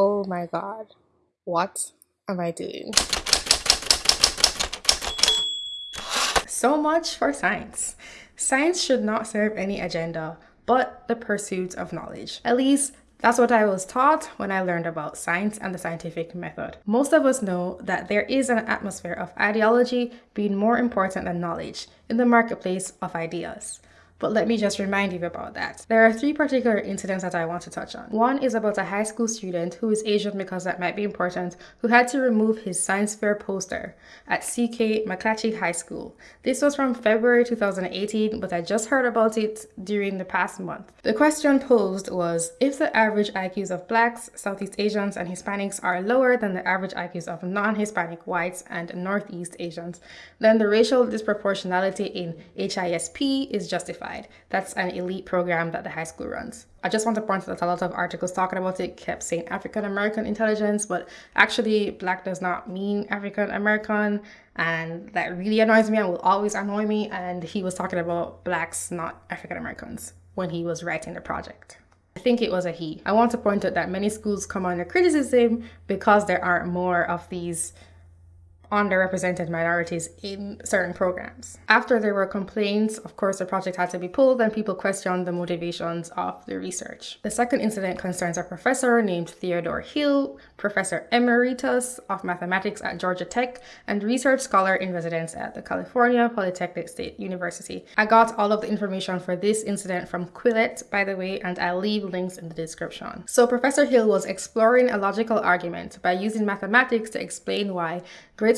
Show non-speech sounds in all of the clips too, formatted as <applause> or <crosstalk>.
Oh my god. What am I doing? So much for science. Science should not serve any agenda but the pursuit of knowledge. At least that's what I was taught when I learned about science and the scientific method. Most of us know that there is an atmosphere of ideology being more important than knowledge in the marketplace of ideas. But let me just remind you about that. There are three particular incidents that I want to touch on. One is about a high school student who is Asian because that might be important, who had to remove his science fair poster at CK McClatchy High School. This was from February 2018, but I just heard about it during the past month. The question posed was if the average IQs of blacks, Southeast Asians, and Hispanics are lower than the average IQs of non-Hispanic whites and Northeast Asians, then the racial disproportionality in HISP is justified. That's an elite program that the high school runs. I just want to point out that a lot of articles talking about it kept saying African American intelligence, but actually, black does not mean African American, and that really annoys me and will always annoy me. And he was talking about blacks, not African Americans, when he was writing the project. I think it was a he. I want to point out that many schools come under criticism because there aren't more of these underrepresented minorities in certain programs. After there were complaints, of course, the project had to be pulled and people questioned the motivations of the research. The second incident concerns a professor named Theodore Hill, professor emeritus of mathematics at Georgia Tech and research scholar in residence at the California Polytechnic State University. I got all of the information for this incident from Quillette, by the way, and I'll leave links in the description. So Professor Hill was exploring a logical argument by using mathematics to explain why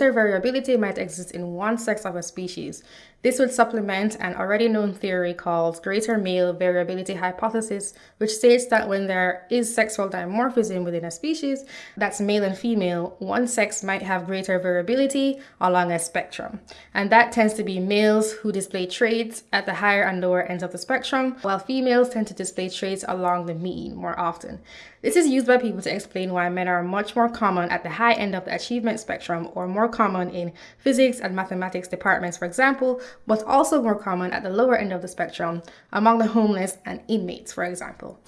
greater variability might exist in one sex of a species. This would supplement an already known theory called greater male variability hypothesis, which states that when there is sexual dimorphism within a species, that's male and female, one sex might have greater variability along a spectrum. And that tends to be males who display traits at the higher and lower ends of the spectrum, while females tend to display traits along the mean more often. This is used by people to explain why men are much more common at the high end of the achievement spectrum or more common in physics and mathematics departments, for example, but also more common at the lower end of the spectrum among the homeless and inmates, for example.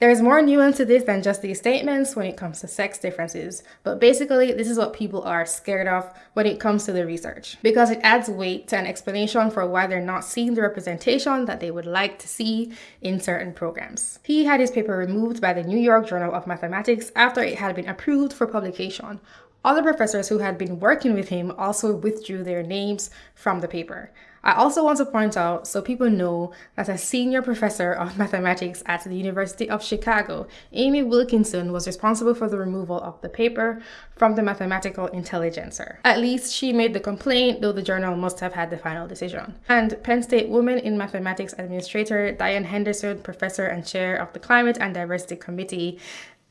There is more nuance to this than just these statements when it comes to sex differences, but basically this is what people are scared of when it comes to the research, because it adds weight to an explanation for why they're not seeing the representation that they would like to see in certain programs. He had his paper removed by the New York Journal of Mathematics after it had been approved for publication. Other professors who had been working with him also withdrew their names from the paper. I also want to point out so people know that a senior professor of <laughs> mathematics at the University of Chicago, Amie Wilkinson, was responsible for the removal of the paper from the Mathematical Intelligencer. At least she made the complaint, though the journal must have had the final decision. And Penn State Women in Mathematics Administrator Diane Henderson, professor and chair of the Climate and Diversity Committee,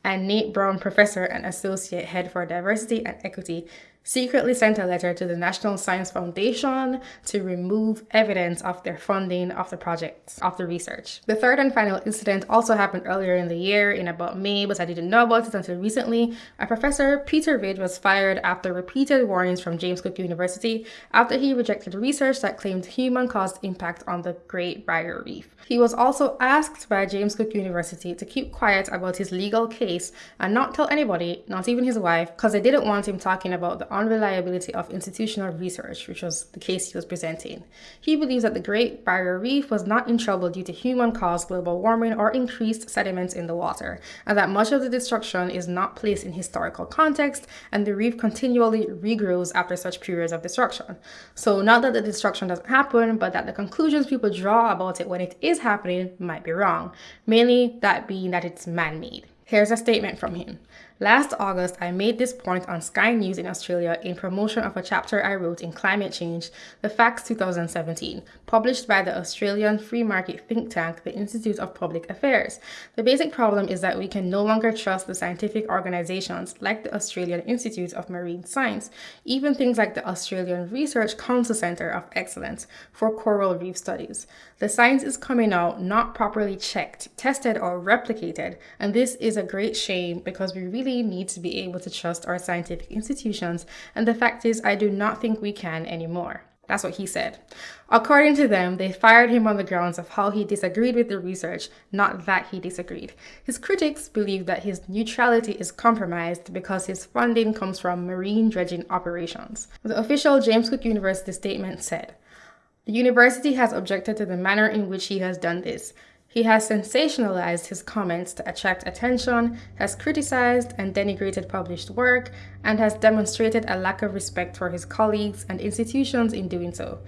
and Nate Brown, professor and associate head for diversity and equity, secretly sent a letter to the National Science Foundation to remove evidence of their funding of the project, of the research. The third and final incident also happened earlier in the year in about May, but I didn't know about it until recently. A professor, Peter Ridd, was fired after repeated warnings from James Cook University after he rejected research that claimed human-caused impact on the Great Barrier Reef. He was also asked by James Cook University to keep quiet about his legal case and not tell anybody, not even his wife, because they didn't want him talking about the unreliability of institutional research, which was the case he was presenting. He believes that the Great Barrier Reef was not in trouble due to human-caused global warming or increased sediments in the water, and that much of the destruction is not placed in historical context, and the reef continually regrows after such periods of destruction. So not that the destruction doesn't happen, but that the conclusions people draw about it when it is happening might be wrong, mainly that being that it's man-made. Here's a statement from him. Last August, I made this point on Sky News in Australia in promotion of a chapter I wrote in Climate Change, The Facts 2017, published by the Australian free market think tank, the Institute of Public Affairs. The basic problem is that we can no longer trust the scientific organizations like the Australian Institute of Marine Science, even things like the Australian Research Council Centre of Excellence for coral reef studies. The science is coming out not properly checked, tested, or replicated, and this is a great shame because we really need to be able to trust our scientific institutions, and the fact is, I do not think we can anymore. That's what he said. According to them, they fired him on the grounds of how he disagreed with the research, not that he disagreed. His critics believe that his neutrality is compromised because his funding comes from marine dredging operations. The official James Cook University statement said, the university has objected to the manner in which he has done this. He has sensationalized his comments to attract attention, has criticized and denigrated published work, and has demonstrated a lack of respect for his colleagues and institutions in doing so.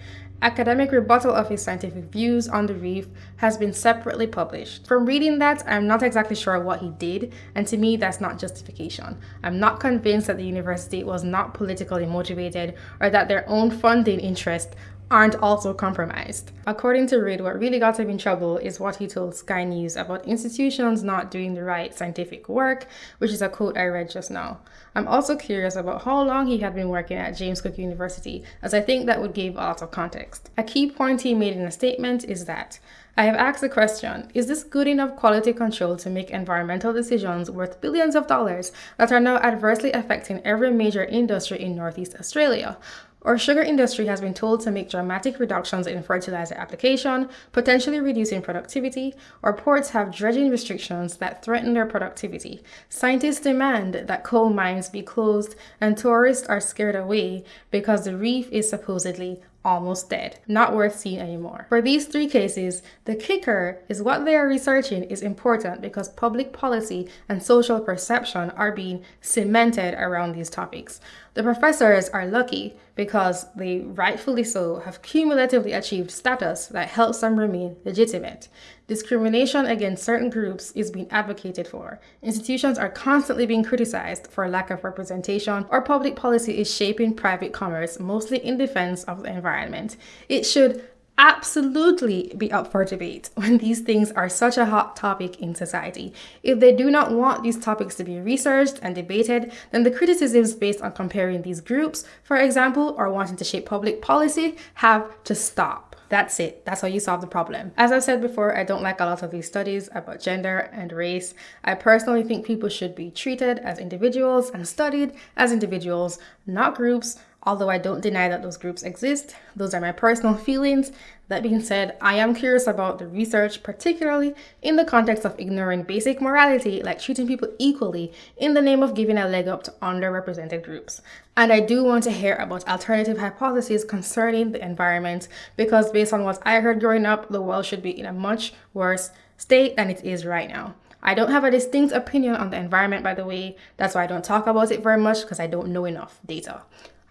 Academic rebuttal of his scientific views on the reef has been separately published. From reading that, I'm not exactly sure what he did, and to me, that's not justification. I'm not convinced that the university was not politically motivated or that their own funding interest aren't also compromised. According to Ridd, what really got him in trouble is what he told Sky News about institutions not doing the right scientific work, which is a quote I read just now. I'm also curious about how long he had been working at James Cook University, as I think that would give a lot of context. A key point he made in a statement is that I have asked the question Is this good enough quality control to make environmental decisions worth billions of dollars that are now adversely affecting every major industry in Northeast Australia? Our sugar industry has been told to make dramatic reductions in fertilizer application, potentially reducing productivity. Our ports have dredging restrictions that threaten their productivity. Scientists demand that coal mines be closed, and tourists are scared away because the reef is supposedly almost dead, not worth seeing anymore. For these three cases, the kicker is what they are researching is important because public policy and social perception are being cemented around these topics. The professors are lucky because they rightfully so have cumulatively achieved status that helps them remain legitimate. Discrimination against certain groups is being advocated for. Institutions are constantly being criticized for lack of representation, or public policy is shaping private commerce, mostly in defense of the environment. It should absolutely be up for debate <laughs> when these things are such a hot topic in society. If they do not want these topics to be researched and debated, then the criticisms based on comparing these groups, for example, or wanting to shape public policy, have to stop. That's it. That's how you solve the problem. As I've said before, I don't like a lot of these studies about gender and race. I personally think people should be treated as individuals and studied as individuals, not groups Although I don't deny that those groups exist, those are my personal feelings. That being said, I am curious about the research, particularly in the context of ignoring basic morality like treating people equally in the name of giving a leg up to underrepresented groups. And I do want to hear about alternative hypotheses concerning the environment because based on what I heard growing up, the world should be in a much worse state than it is right now. I don't have a distinct opinion on the environment, by the way. That's why I don't talk about it very much because I don't know enough data.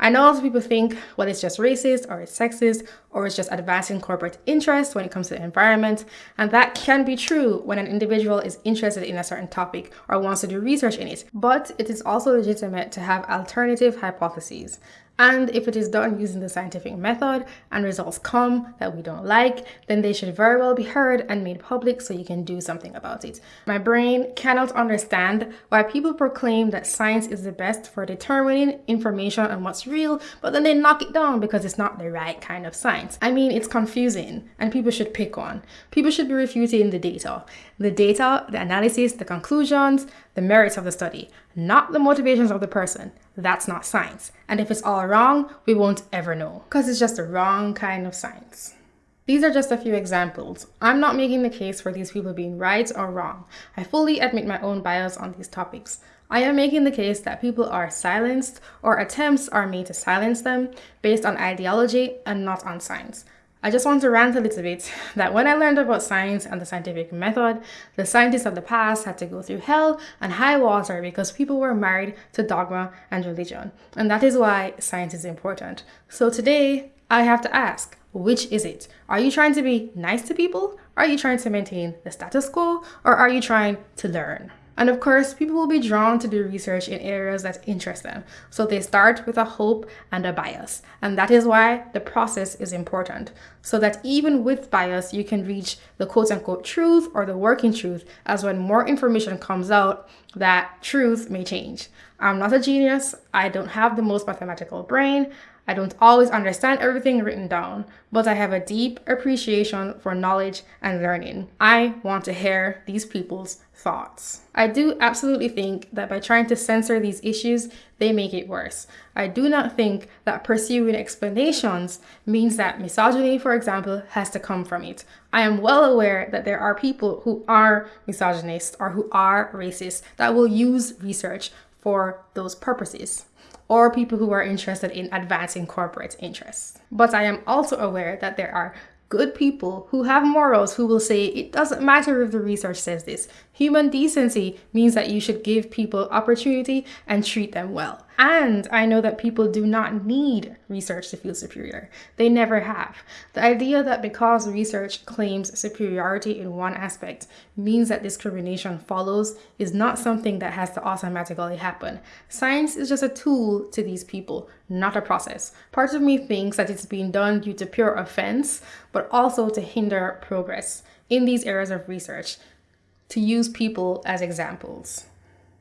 I know lots of people think, well, it's just racist or it's sexist or it's just advancing corporate interests when it comes to the environment. And that can be true when an individual is interested in a certain topic or wants to do research in it. But it is also legitimate to have alternative hypotheses. And if it is done using the scientific method and results come that we don't like, then they should very well be heard and made public so you can do something about it. My brain cannot understand why people proclaim that science is the best for determining information on what's real, but then they knock it down because it's not the right kind of science. I mean, it's confusing and people should pick one. People should be refuting the data. The data, the analysis, the conclusions, the merits of the study, not the motivations of the person. That's not science. And if it's all wrong, we won't ever know because it's just the wrong kind of science. These are just a few examples. I'm not making the case for these people being right or wrong. I fully admit my own bias on these topics. I am making the case that people are silenced or attempts are made to silence them based on ideology and not on science. I just want to rant a little bit that when I learned about science and the scientific method, the scientists of the past had to go through hell and high water because people were married to dogma and religion. And that is why science is important. So today, I have to ask, which is it? Are you trying to be nice to people? Are you trying to maintain the status quo? Or are you trying to learn? And of course, people will be drawn to do research in areas that interest them. So they start with a hope and a bias. And that is why the process is important. So that even with bias, you can reach the quote unquote truth or the working truth, as when more information comes out, that truth may change. I'm not a genius. I don't have the most mathematical brain. I don't always understand everything written down, but I have a deep appreciation for knowledge and learning. I want to hear these people's thoughts. I do absolutely think that by trying to censor these issues, they make it worse. I do not think that pursuing explanations means that misogyny, for example, has to come from it. I am well aware that there are people who are misogynists or who are racist that will use research for those purposes or people who are interested in advancing corporate interests. But I am also aware that there are good people who have morals who will say it doesn't matter if the research says this. Human decency means that you should give people opportunity and treat them well. And I know that people do not need research to feel superior. They never have. The idea that because research claims superiority in one aspect means that discrimination follows is not something that has to automatically happen. Science is just a tool to these people, not a process. Part of me thinks that it's being done due to pure offense, but also to hinder progress in these areas of research, to use people as examples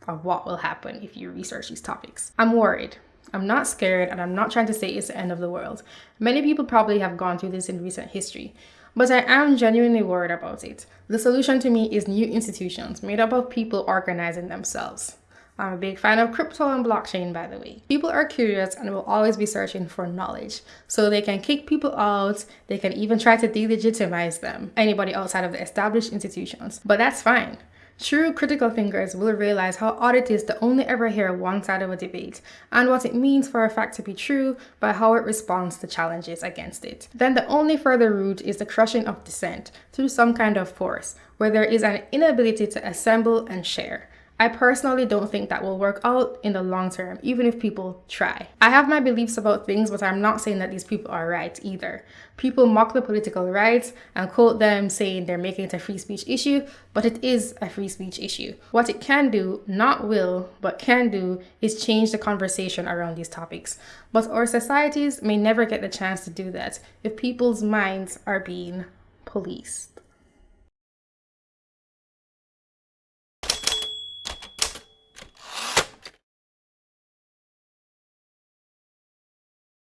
of what will happen if you research these topics. I'm worried. I'm not scared and I'm not trying to say it's the end of the world. Many people probably have gone through this in recent history, but I am genuinely worried about it. The solution to me is new institutions made up of people organizing themselves. I'm a big fan of crypto and blockchain, by the way. People are curious and will always be searching for knowledge. So they can kick people out, they can even try to delegitimize them, anybody outside of the established institutions. But that's fine. True critical thinkers will realize how odd it is to only ever hear one side of a debate and what it means for a fact to be true by how it responds to challenges against it. Then the only further route is the crushing of dissent through some kind of force, where there is an inability to assemble and share. I personally don't think that will work out in the long term, even if people try. I have my beliefs about things, but I'm not saying that these people are right either. People mock the political rights and quote them saying they're making it a free speech issue, but it is a free speech issue. What it can do, not will, but can do, is change the conversation around these topics. But our societies may never get the chance to do that if people's minds are being policed.